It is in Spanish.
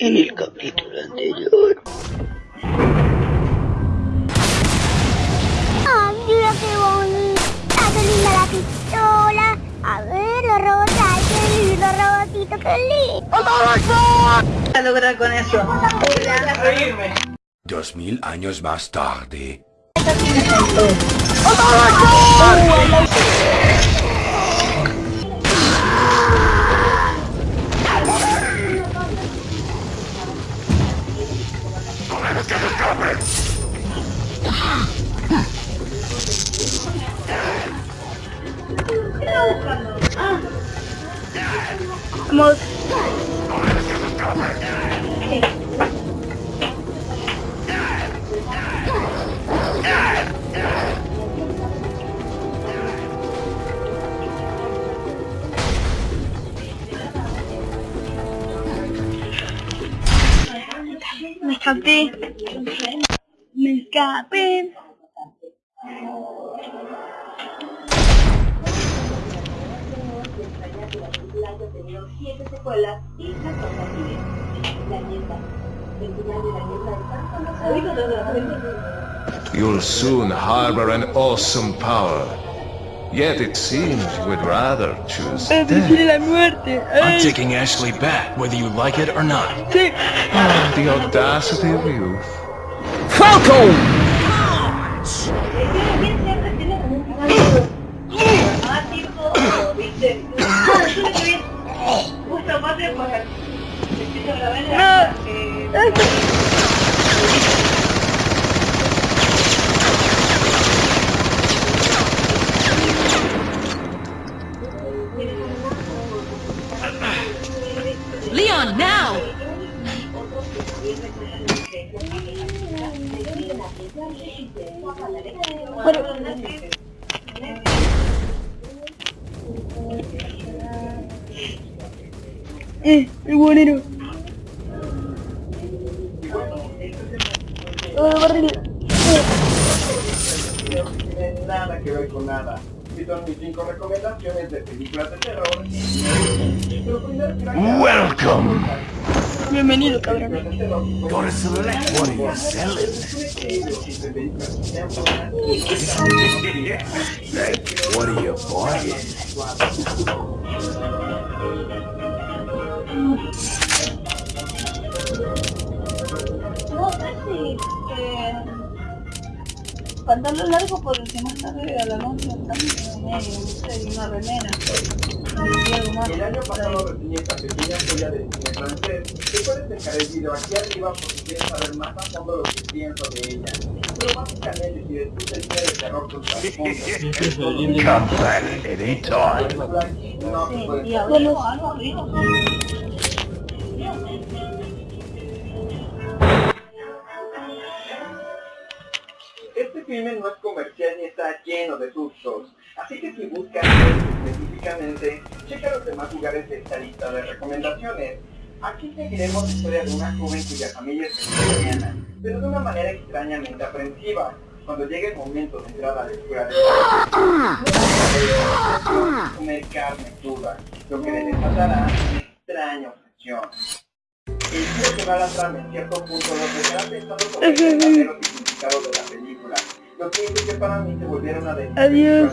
En el capítulo anterior. ¡Ay, mira qué bonita! ¡Qué linda la pistola! A ver, los robots, ¡ay, qué lindo robotito, qué lindo! a lograr con eso? Hola. Dos mil años más tarde. một. Mày thằng tiên mình cả bên. Ha tenido 7 secuelas y. La nieta. You'll soon harbor an awesome power. Yet it seems you would rather choose death. I'm taking Ashley back, whether you like it or not. Oh, the audacity of youth. Falcon! Leon, now! What Eh, el buonero. Oh, barril. tiene nada que ver con nada. Y son mis cinco recomendaciones de películas de terror. Pero primero quiero Welcome. Bienvenido, cabrón. Gotta select what selling. What are you buying? No, casi. Pantalón largo porque más tarde a la noche también no sé, y una remera. El año pasado reseñé esta pequeña joya de cine francés. Te puedes dejar el video aquí arriba por si quieres saber más a fondo lo que pienso de ella. Pero básicamente si disfrutas el cine de terror con trasfondo, Come back anytime. puede Y filme no es comercial ni está lleno de sustos, así que si buscas específicamente, checa los demás lugares de esta lista de recomendaciones. Aquí seguiremos la historia de una joven cuya familia es vegetariana, pero de una manera extrañamente aprensiva. Cuando llegue el momento de entrar a la escuela de comer carne cruda, lo que le desatará una extraña obsesión. El giro que va a la trama en cierto punto nos dejará pensando sobre el verdadero significado de la película, que para mí se de mis Adiós.